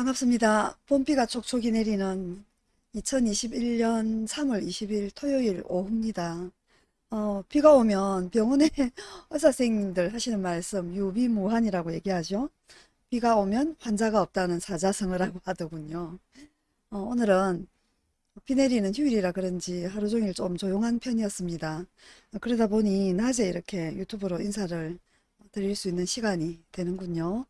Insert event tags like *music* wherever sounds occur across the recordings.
반갑습니다. 봄비가 촉촉이 내리는 2021년 3월 20일 토요일 오후입니다. 어, 비가 오면 병원에 *laughs* 의사 선생님들 하시는 말씀 유비무환이라고 얘기하죠. 비가 오면 환자가 없다는 사자성어라고 *laughs* 하더군요. 어, 오늘은 비 내리는 휴일이라 그런지 하루 종일 좀 조용한 편이었습니다. 어, 그러다 보니 낮에 이렇게 유튜브로 인사를 드릴 수 있는 시간이 되는군요.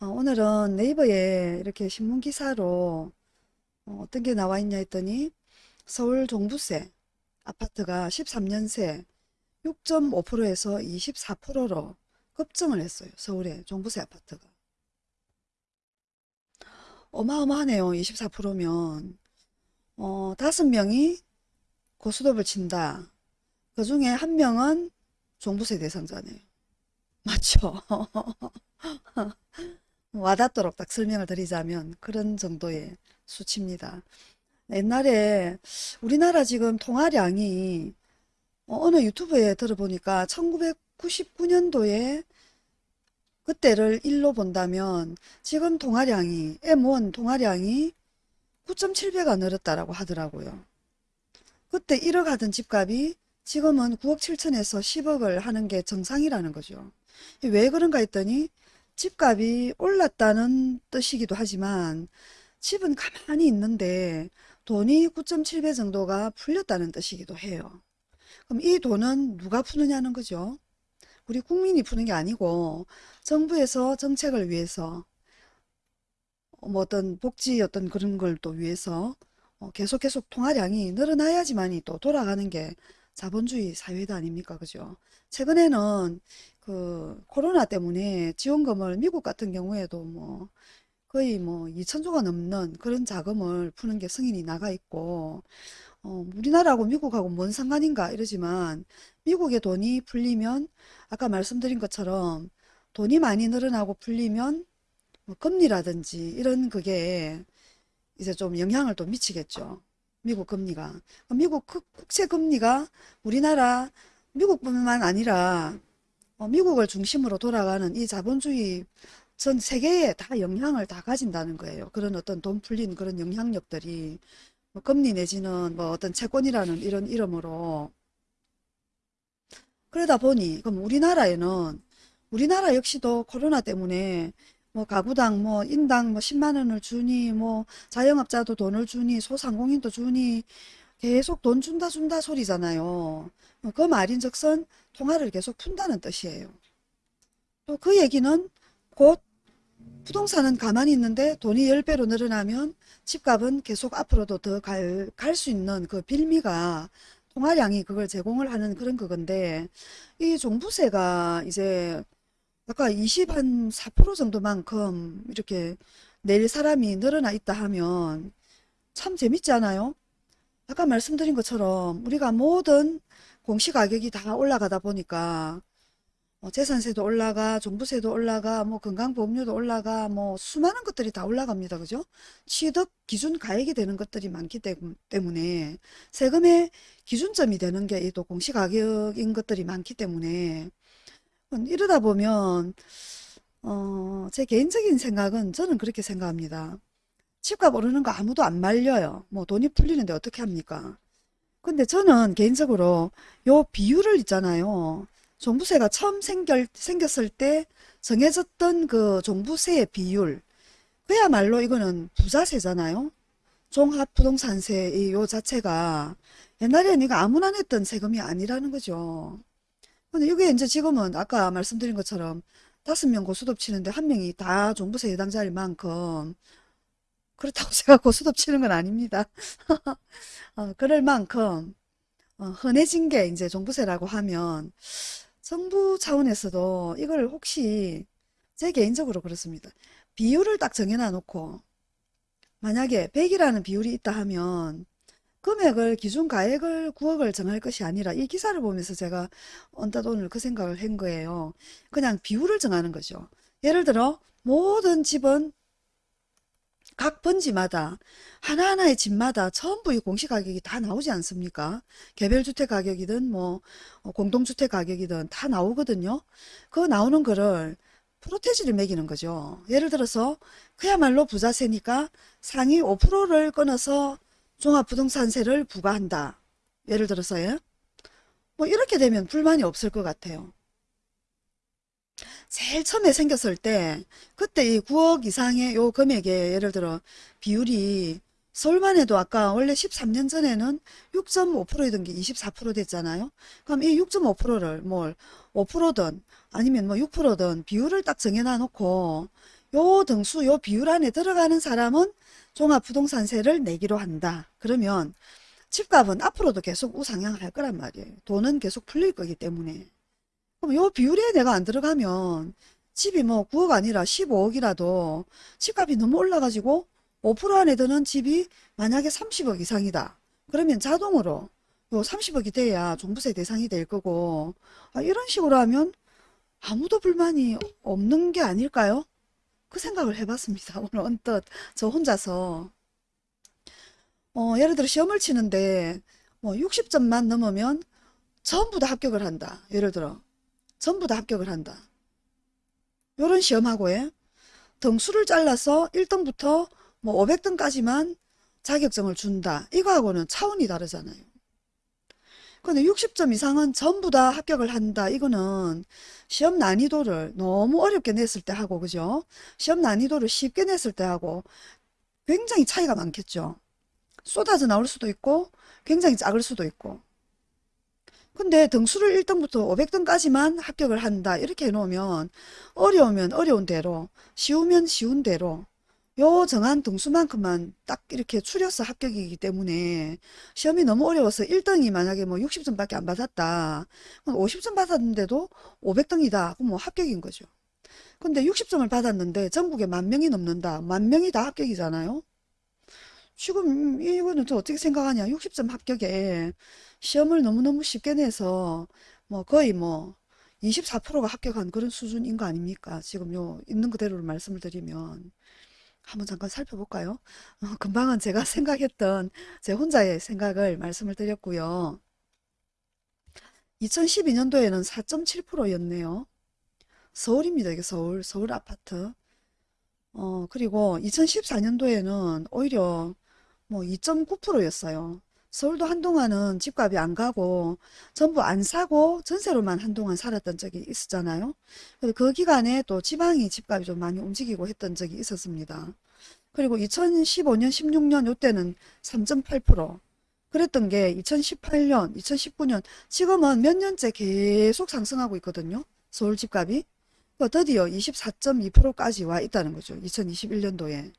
어, 오늘은 네이버에 이렇게 신문 기사로 어, 떤게 나와 있냐 했더니 서울 종부세 아파트가 13년새 6.5%에서 24%로 급증을 했어요. 서울의 종부세 아파트가. 어마어마하네요. 24%면. 어, 다섯 명이 고스톱을 친다. 그 중에 한 명은 종부세 대상자네요. 맞죠? *laughs* 와닿도록 딱 설명을 드리자면 그런 정도의 수치입니다. 옛날에 우리나라 지금 통화량이 어, 어느 유튜브에 들어보니까 1999년도에 그때를 일로 본다면 지금 통화량이 M1 통화량이 9.7배가 늘었다라고 하더라고요. 그때 1억 하던 집값이 지금은 9억 7천에서 10억을 하는 게 정상이라는 거죠. 왜 그런가 했더니 집값이 올랐다는 뜻이기도 하지만 집은 가만히 있는데 돈이 9.7배 정도가 풀렸다는 뜻이기도 해요. 그럼 이 돈은 누가 푸느냐는 거죠. 우리 국민이 푸는 게 아니고 정부에서 정책을 위해서 뭐 어떤 복지 어떤 그런 걸 또 위해서 어, 계속 계속 통화량이 늘어나야지만이 또 돌아가는 게 자본주의 사회다 아닙니까? 그죠? 최근에는 그 코로나 때문에 지원금을 미국 같은 경우에도 뭐 거의 뭐 2천조가 넘는 그런 자금을 푸는 게 승인이 나가 있고 어, 우리나라하고 미국하고 뭔 상관인가 이러지만 미국의 돈이 풀리면 아까 말씀드린 것처럼 돈이 많이 늘어나고 풀리면 뭐 금리라든지 이런 그게 이제 좀 영향을 또 미치겠죠. 미국 금리가. 미국 국채 금리가 우리나라 미국뿐만 아니라 어, 미국을 중심으로 돌아가는 이 자본주의 전 세계에 다 영향을 다 가진다는 거예요. 그런 어떤 돈 풀린 그런 영향력들이 뭐 금리 내지는 뭐 어떤 채권이라는 이런 이름으로 그러다 보니 그럼 우리나라에는 우리나라 역시도 코로나 때문에 뭐 가구당 뭐 인당 뭐 10만 원을 주니 뭐 자영업자도 돈을 주니 소상공인도 주니 계속 돈 준다 준다 소리잖아요. 그 말인즉슨 통화를 계속 푼다는 뜻이에요. 또 그 얘기는 곧 부동산은 가만히 있는데 돈이 10배로 늘어나면 집값은 계속 앞으로도 더 갈, 갈수 있는 그 빌미가 통화량이 그걸 제공을 하는 그런 그건데 이 종부세가 이제 아까 24% 정도만큼 이렇게 낼 사람이 늘어나 있다 하면 참 재밌지 않아요? 아까 말씀드린 것처럼 우리가 모든 공시가격이 다 올라가다 보니까 뭐 재산세도 올라가, 종부세도 올라가, 뭐 건강보험료도 올라가, 뭐 수많은 것들이 다 올라갑니다. 그죠? 취득 기준 가액이 되는 것들이 많기 때문에 세금의 기준점이 되는 게 또 공시가격인 것들이 많기 때문에 이러다 보면 어, 제 개인적인 생각은 저는 그렇게 생각합니다. 집값 오르는 거 아무도 안 말려요. 뭐 돈이 풀리는데 어떻게 합니까? 근데 저는 개인적으로 요 비율을 있잖아요. 종부세가 처음 생겼, 생겼을 때 정해졌던 그 종부세의 비율 그야말로 이거는 부자세잖아요. 종합부동산세 요 자체가 옛날에는 이거 아무나 냈던 세금이 아니라는 거죠. 근데 이게 이제 지금은 아까 말씀드린 것처럼 다섯 명 고스톱 치는데 한 명이 다 종부세 해당자일 만큼 그렇다고 *laughs* 제가 고스톱 치는 건 아닙니다. *laughs* 어, 그럴 만큼 어, 흔해진 게 이제 종부세라고 하면 정부 차원에서도 이걸 혹시 제 개인적으로 그렇습니다. 비율을 딱 정해놔 놓고 만약에 100이라는 비율이 있다 하면 금액을 기준 가액을 9억을 정할 것이 아니라 이 기사를 보면서 제가 언뜻 오늘 그 생각을 한 거예요. 그냥 비율을 정하는 거죠. 예를 들어 모든 집은 각 번지마다 하나하나의 집마다 전부 이 공시가격이 다 나오지 않습니까? 개별주택 가격이든 뭐 어, 공동주택 가격이든 다 나오거든요. 그 나오는 거를 프로테지를 매기는 거죠. 예를 들어서 그야말로 부자세니까 상위 5%를 끊어서 종합부동산세를 부과한다. 예를 들어서요. 뭐 이렇게 되면 불만이 없을 것 같아요. 제일 처음에 생겼을 때 그때 이 9억 이상의 요 금액에 예를 들어 비율이 서울만 해도 아까 원래 13년 전에는 6.5%였던 게 24% 됐잖아요. 그럼 이 6.5%를 뭘 5%든 아니면 뭐 6%든 비율을 딱 정해놔 놓고 요 등수 요 비율 안에 들어가는 사람은 종합부동산세를 내기로 한다. 그러면 집값은 앞으로도 계속 우상향할 거란 말이에요. 돈은 계속 풀릴 거기 때문에. 그럼 요 비율에 내가 안 들어가면 집이 뭐 9억 아니라 15억이라도 집값이 너무 올라가지고 5% 안에 드는 집이 만약에 30억 이상이다. 그러면 자동으로 요 30억이 돼야 종부세 대상이 될 거고 아, 이런 식으로 하면 아무도 불만이 없는 게 아닐까요? 그 생각을 해봤습니다. *laughs* 오늘 언뜻 저 혼자서 어, 예를 들어 시험을 치는데 뭐 60점만 넘으면 전부 다 합격을 한다. 예를 들어 전부 다 합격을 한다. 요런 시험하고에 등수를 잘라서 1등부터 뭐 500등까지만 자격증을 준다. 이거하고는 차원이 다르잖아요. 근데 60점 이상은 전부 다 합격을 한다. 이거는 시험 난이도를 너무 어렵게 냈을 때 하고, 그죠? 시험 난이도를 쉽게 냈을 때 하고 굉장히 차이가 많겠죠. 쏟아져 나올 수도 있고 굉장히 작을 수도 있고 근데 등수를 1등부터 500등까지만 합격을 한다 이렇게 해놓으면 어려우면 어려운 대로 쉬우면 쉬운 대로 요 정한 등수만큼만 딱 이렇게 추려서 합격이기 때문에 시험이 너무 어려워서 1등이 만약에 뭐 60점밖에 안 받았다. 그럼 50점 받았는데도 500등이다. 그럼 뭐 합격인 거죠. 근데 60점을 받았는데 전국에 만 명이 넘는다. 만 명이 다 합격이잖아요. 지금 이거는 또 어떻게 생각하냐. 60점 합격에 시험을 너무너무 쉽게 내서 뭐 거의 뭐 24%가 합격한 그런 수준인 거 아닙니까? 지금 요 있는 그대로 말씀을 드리면 한번 잠깐 살펴볼까요? 어, 금방은 제가 *laughs* 생각했던 제 혼자의 생각을 말씀을 드렸고요. 2012년도에는 4.7%였네요. 서울입니다. 이게 서울, 서울 아파트. 어, 그리고 2014년도에는 오히려 뭐 2.9%였어요. 서울도 한동안은 집값이 안 가고 전부 안 사고 전세로만 한동안 살았던 적이 있었잖아요. 그 기간에 또 지방이 집값이 좀 많이 움직이고 했던 적이 있었습니다. 그리고 2015년, 16년 요때는 3.8% 그랬던 게 2018년, 2019년 지금은 몇 년째 계속 상승하고 있거든요. 서울 집값이. 그 드디어 24.2%까지 와 있다는 거죠. 2021년도에.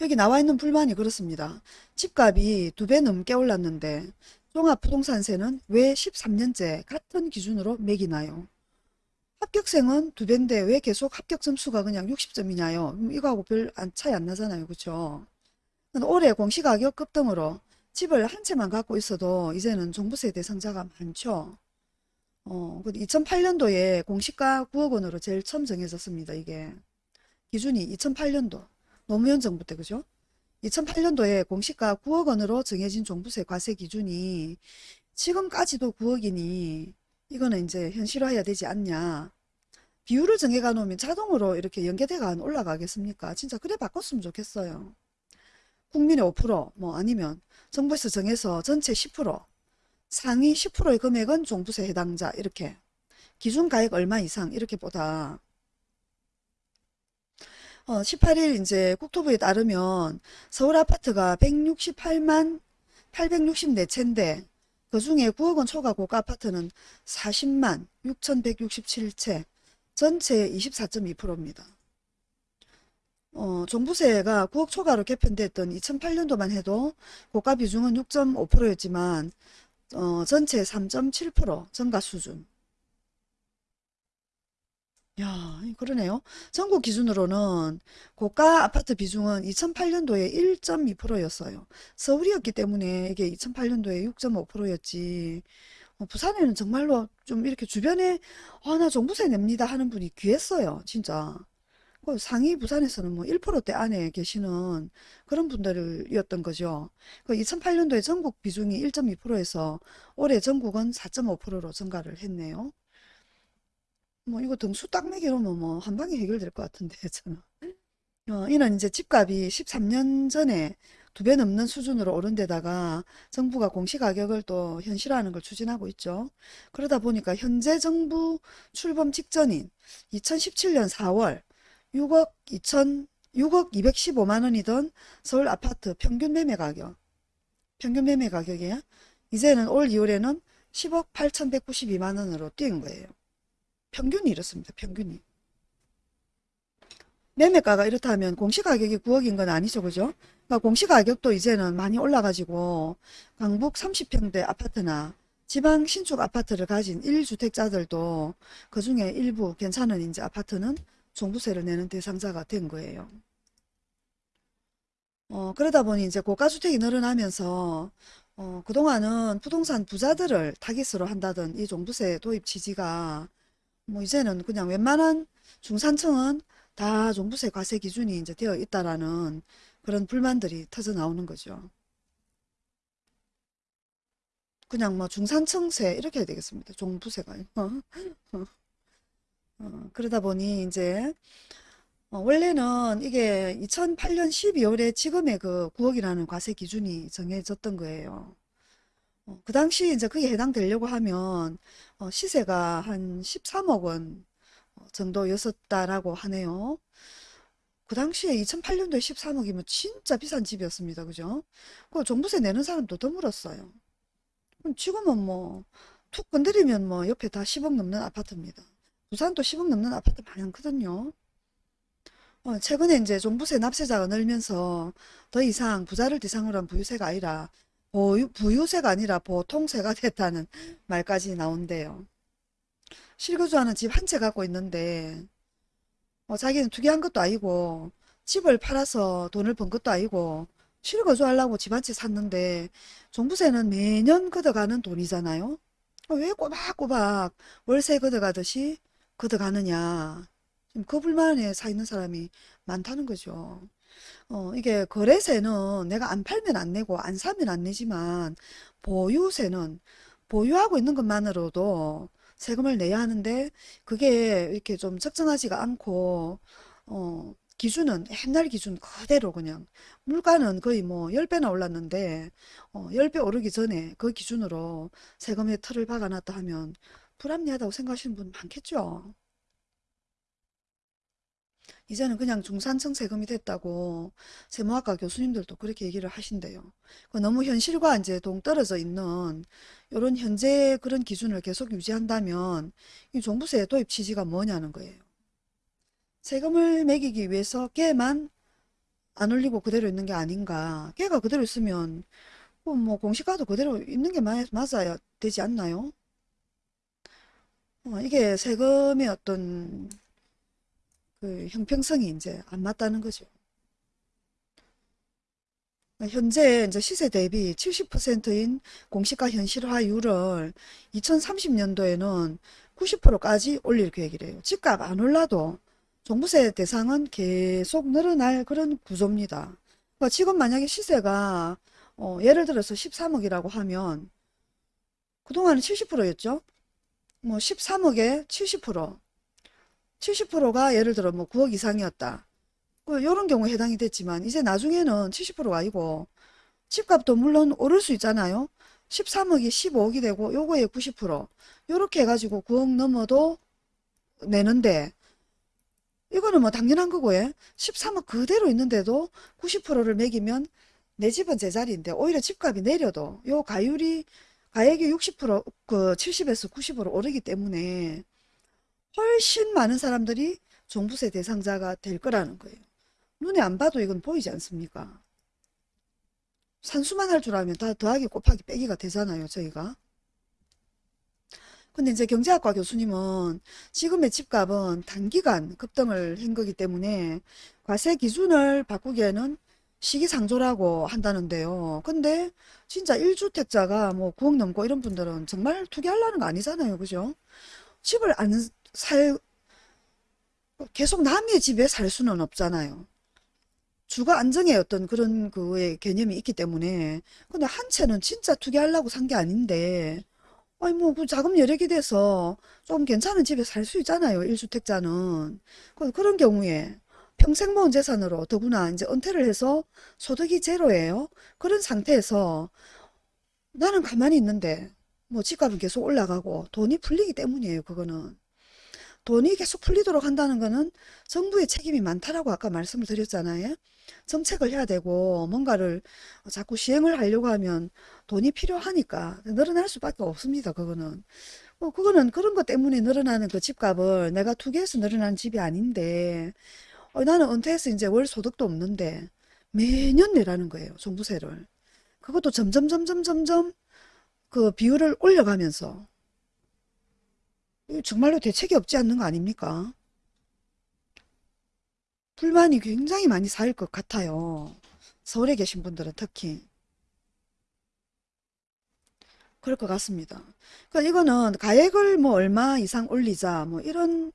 여기 나와 있는 불만이 그렇습니다. 집값이 두 배 넘게 올랐는데 종합부동산세는 왜 13년째 같은 기준으로 매기나요? 합격생은 두 배인데 왜 계속 합격 점수가 그냥 60점이냐요? 이거하고 별 차이 안 나잖아요. 그렇죠? 올해 공시가격 급등으로 집을 한 채만 갖고 있어도 이제는 종부세 대상자가 많죠. 어, 2008년도에 공시가 9억 원으로 제일 처음 정해졌습니다. 이게 기준이 2008년도 노무현 정부 때 그죠? 2008년도에 공시가 9억 원으로 정해진 종부세 과세 기준이 지금까지도 9억이니 이거는 이제 현실화해야 되지 않냐. 비율을 정해가 놓으면 자동으로 이렇게 연계대가 안 올라가겠습니까? 진짜 그래 바꿨으면 좋겠어요. 국민의 5%뭐 아니면 정부에서 정해서 전체 10% 상위 10%의 금액은 종부세 해당자 이렇게 기준가액 얼마 이상 이렇게 보다 어, 18일 이제 국토부에 따르면 서울 아파트가 168만 864채인데 그 중에 9억원 초과 고가 아파트는 40만 6167채 전체 24.2%입니다. 어, 종부세가 9억 초과로 개편됐던 2008년도만 해도 고가 비중은 6.5%였지만 어, 전체 3.7% 증가 수준. 야, 그러네요. 전국 기준으로는 고가 아파트 비중은 2008년도에 1.2%였어요. 서울이었기 때문에 이게 2008년도에 6.5%였지. 어, 부산에는 정말로 좀 이렇게 주변에 아, 나 종부세 냅니다 하는 분이 귀했어요. 진짜. 그 상위 부산에서는 뭐 1%대 안에 계시는 그런 분들이었던 거죠. 그 2008년도에 전국 비중이 1.2%에서 올해 전국은 4.5%로 증가를 했네요. 뭐 이거 등수 딱 매기로면 뭐 한 방에 해결될 것 같은데 *laughs* 저는. 어, 이는 이제 집값이 13년 전에 두 배 넘는 수준으로 오른 데다가 정부가 공시가격을 또 현실화하는 걸 추진하고 있죠. 그러다 보니까 현재 정부 출범 직전인 2017년 4월 6억 2천 6억 215만 원이던 서울 아파트 평균 매매 가격 평균 매매 가격이에요. 이제는 올 2월에는 10억 8,192만 원으로 뛴 거예요. 평균이 이렇습니다. 평균이. 매매가가 이렇다면 공시가격이 9억인 건 아니죠. 그죠? 그러니까 공시가격도 이제는 많이 올라가지고 강북 30평대 아파트나 지방 신축 아파트를 가진 1주택자들도 그 중에 일부 괜찮은 이제 아파트는 종부세를 내는 대상자가 된 거예요. 어, 그러다 보니 이제 고가주택이 늘어나면서 어, 그동안은 부동산 부자들을 타깃으로 한다던 이 종부세 도입 취지가 뭐 이제는 그냥 웬만한 중산층은 다 종부세 과세 기준이 이제 되어 있다라는 그런 불만들이 터져 나오는 거죠. 그냥 뭐 중산층세 이렇게 해야 되겠습니다. 종부세가. 어? *laughs* 어, 그러다 보니 이제 어, 원래는 이게 2008년 12월에 지금의 그 9억이라는 과세 기준이 정해졌던 거예요. 어, 그 당시 이제 그게 해당되려고 하면 어, 시세가 한 13억 원 정도였었다라고 하네요. 그 당시에 2008년도에 13억이면 진짜 비싼 집이었습니다. 그죠? 그 종부세 내는 사람도 드물었어요. 지금은 뭐 툭 건드리면 뭐 옆에 다 10억 넘는 아파트입니다. 부산도 10억 넘는 아파트 많거든요. 어, 최근에 이제 종부세 납세자가 늘면서 더 이상 부자를 대상으로 한 부유세가 아니라 보유, 부유세가 아니라 보통세가 *laughs* 됐다는 말까지 나온대요. 실거주하는 집 한 채 갖고 있는데 어, 자기는 투기한 것도 아니고 집을 팔아서 돈을 번 것도 아니고 실거주하려고 집 한 채 샀는데 종부세는 매년 걷어가는 돈이잖아요. 어, 왜 꼬박꼬박 월세 걷어가듯이 걷어가느냐. 그 불만에 사 있는 사람이 많다는 거죠. 어, 이게 거래세는 내가 안 팔면 안 내고 안 사면 안 내지만 보유세는 보유하고 있는 것만으로도 세금을 내야 하는데 그게 이렇게 좀 적정하지가 않고 어, 기준은 옛날 기준 그대로 그냥 물가는 거의 뭐 10배나 올랐는데 어, 10배 오르기 전에 그 기준으로 세금의 틀을 박아놨다 하면 불합리하다고 생각하시는 분 많겠죠. 이제는 그냥 중산층 세금이 됐다고 세무학과 교수님들도 그렇게 얘기를 하신대요. 그 너무 현실과 이제 동떨어져 있는 이런 현재 그런 기준을 계속 유지한다면 이 종부세 도입 취지가 뭐냐는 거예요. 세금을 매기기 위해서 걔만 안 올리고 그대로 있는 게 아닌가. 걔가 그대로 있으면 뭐, 뭐 공시가도 그대로 있는 게 맞, 맞아야 되지 않나요? 어, 이게 세금의 어떤 그 형평성이 이제 안 맞다는 거죠. 현재 이제 시세 대비 70%인 공시가 현실화율을 2030년도에는 90%까지 올릴 계획이래요. 집값 안 올라도 종부세 대상은 계속 늘어날 그런 구조입니다. 그러니까 지금 만약에 시세가 어, 예를 들어서 13억이라고 하면 그동안은 70%였죠. 뭐 13억에 70% 70%가 예를 들어 뭐 9억 이상이었다. 그 요런 경우에 해당이 됐지만 이제 나중에는 70%가 아니고 집값도 물론 오를 수 있잖아요. 13억이 15억이 되고 요거에 90% 요렇게 해가지고 9억 넘어도 내는데 이거는 뭐 당연한 거고요. 13억 그대로 있는데도 90%를 매기면 내 집은 제자리인데 오히려 집값이 내려도 요 가율이 가액이 60%그 70에서 90으로 오르기 때문에 훨씬 많은 사람들이 종부세 대상자가 될 거라는 거예요. 눈에 안 봐도 이건 보이지 않습니까? 산수만 할 줄 알면 다 더하기 곱하기 빼기가 되잖아요, 저희가. 근데 이제 경제학과 교수님은 지금의 집값은 단기간 급등을 한 거기 때문에 과세 기준을 바꾸기에는 시기상조라고 한다는데요. 근데 진짜 1주택자가 뭐 9억 넘고 이런 분들은 정말 투기하려는 거 아니잖아요. 그죠? 집을 안 살, 계속 남의 집에 살 수는 없잖아요. 주거 안정의 어떤 그런 그의 개념이 있기 때문에 근데 한 채는 진짜 투기하려고 산 게 아닌데 아니 뭐 그 자금 여력이 돼서 좀 괜찮은 집에 살 수 있잖아요. 1주택자는. 그- 그런 경우에 평생 모은 재산으로 더구나 이제 은퇴를 해서 소득이 제로예요. 그런 상태에서 나는 가만히 있는데 뭐 집값은 계속 올라가고 돈이 풀리기 때문이에요. 그거는. 돈이 계속 풀리도록 한다는 거는 정부의 책임이 많다라고 아까 말씀을 드렸잖아요. 정책을 해야 되고 뭔가를 자꾸 시행을 하려고 하면 돈이 필요하니까 늘어날 수밖에 없습니다. 그거는. 뭐 그거는 그런 것 때문에 늘어나는 그 집값을 내가 투기해서 늘어나는 집이 아닌데 어, 나는 은퇴해서 이제 월 소득도 없는데 매년 내라는 거예요. 종부세를. 그것도 점점 점점 점점 그 비율을 올려가면서 정말로 대책이 없지 않는 거 아닙니까? 불만이 굉장히 많이 쌓일 것 같아요. 서울에 계신 분들은 특히 그럴 것 같습니다. 그러니까 이거는 가액을 뭐 얼마 이상 올리자 뭐 이런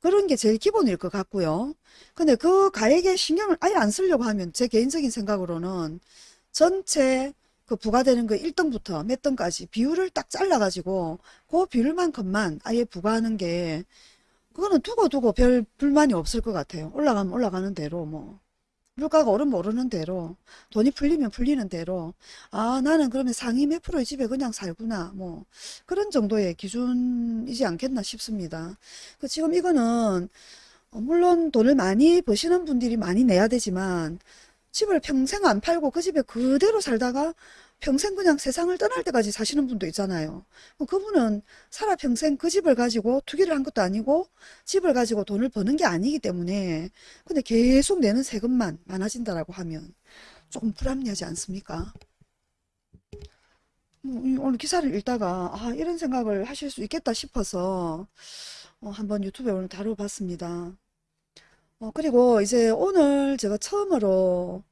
그런 게 제일 기본일 것 같고요. 근데 그 가액에 신경을 아예 안 쓰려고 하면 제 개인적인 생각으로는 전체 그 부과되는 그 1등부터 몇 등까지 비율을 딱 잘라가지고 그 비율만큼만 아예 부과하는 게 그거는 두고 두고 별 불만이 없을 것 같아요. 올라가면 올라가는 대로 뭐 물가가 오르면 오르는 대로 돈이 풀리면 풀리는 대로 아 나는 그러면 상위 몇 프로의 집에 그냥 살구나 뭐 그런 정도의 기준이지 않겠나 싶습니다. 그 지금 이거는 어, 물론 돈을 많이 버시는 분들이 많이 내야 되지만 집을 평생 안 팔고 그 집에 그대로 살다가 평생 그냥 세상을 떠날 때까지 사시는 분도 있잖아요. 뭐 그분은 살아 평생 그 집을 가지고 투기를 한 것도 아니고 집을 가지고 돈을 버는 게 아니기 때문에 근데 계속 내는 세금만 많아진다라고 하면 조금 불합리하지 않습니까? 뭐, 이 오늘 기사를 읽다가 아 이런 생각을 하실 수 있겠다 싶어서 어, 한번 유튜브에 오늘 다뤄봤습니다. 어, 그리고 이제 오늘 제가 처음으로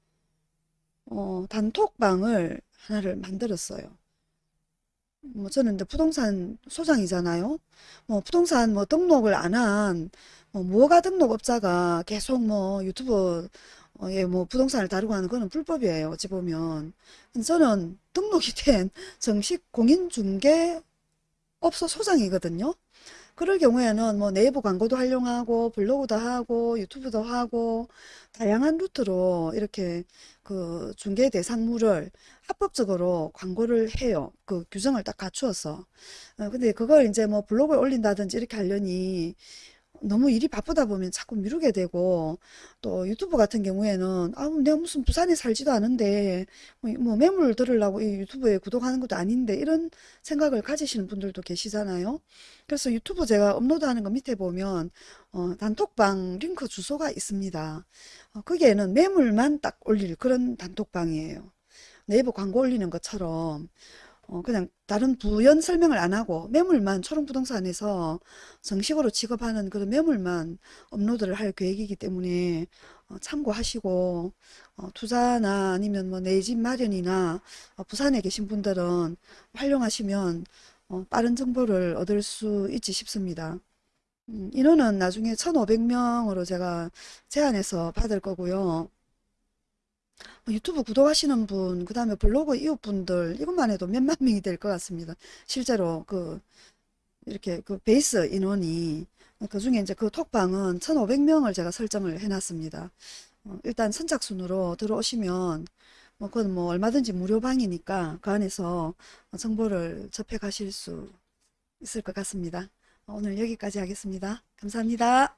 어, 단톡방을 하나를 만들었어요. 뭐 저는 이제 부동산 소장이잖아요. 뭐 부동산 뭐 등록을 안한 뭐 무허가 등록업자가 계속 뭐 유튜브에 뭐 부동산을 다루고 하는 거는 불법이에요. 어찌 보면. 저는 등록이 *laughs* 된 정식 공인중개업소 소장이거든요. 그럴 경우에는 뭐 네이버 광고도 활용하고 블로그도 하고 유튜브도 하고 다양한 루트로 이렇게 그 중개 대상물을 합법적으로 광고를 해요. 그 규정을 딱 갖추어서. 어, 근데 그걸 이제 뭐 블로그에 올린다든지 이렇게 하려니 너무 일이 바쁘다 보면 자꾸 미루게 되고 또 유튜브 같은 경우에는 아 내가 무슨 부산에 살지도 않은데 뭐, 뭐 매물 들으려고 이 유튜브에 구독하는 것도 아닌데 이런 생각을 가지시는 분들도 계시잖아요. 그래서 유튜브 제가 업로드하는 거 밑에 보면 어, 단톡방 링크 주소가 있습니다. 어, 거기에는 매물만 딱 올릴 그런 단톡방이에요. 네이버 광고 올리는 것처럼 어, 그냥 다른 부연 설명을 안 하고 매물만 초롱부동산에서 정식으로 취급하는 그런 매물만 업로드를 할 계획이기 때문에 어, 참고하시고 어, 투자나 아니면 뭐 내 집 마련이나 어, 부산에 계신 분들은 활용하시면 어, 빠른 정보를 얻을 수 있지 싶습니다. 음, 인원은 나중에 1,500명으로 제가 제한해서 받을 거고요. 뭐 유튜브 구독하시는 분, 그 다음에 블로그 이웃분들, 이것만 해도 몇만 *laughs* 명이 될 것 같습니다. 실제로 그, 이렇게 그 베이스 인원이, 그 중에 이제 그 톡방은 1,500명을 제가 설정을 해놨습니다. 어, 일단 선착순으로 들어오시면, 뭐, 그건 뭐 얼마든지 무료 방이니까 그 안에서 정보를 접해 가실 수 있을 것 같습니다. 오늘 여기까지 하겠습니다. 감사합니다.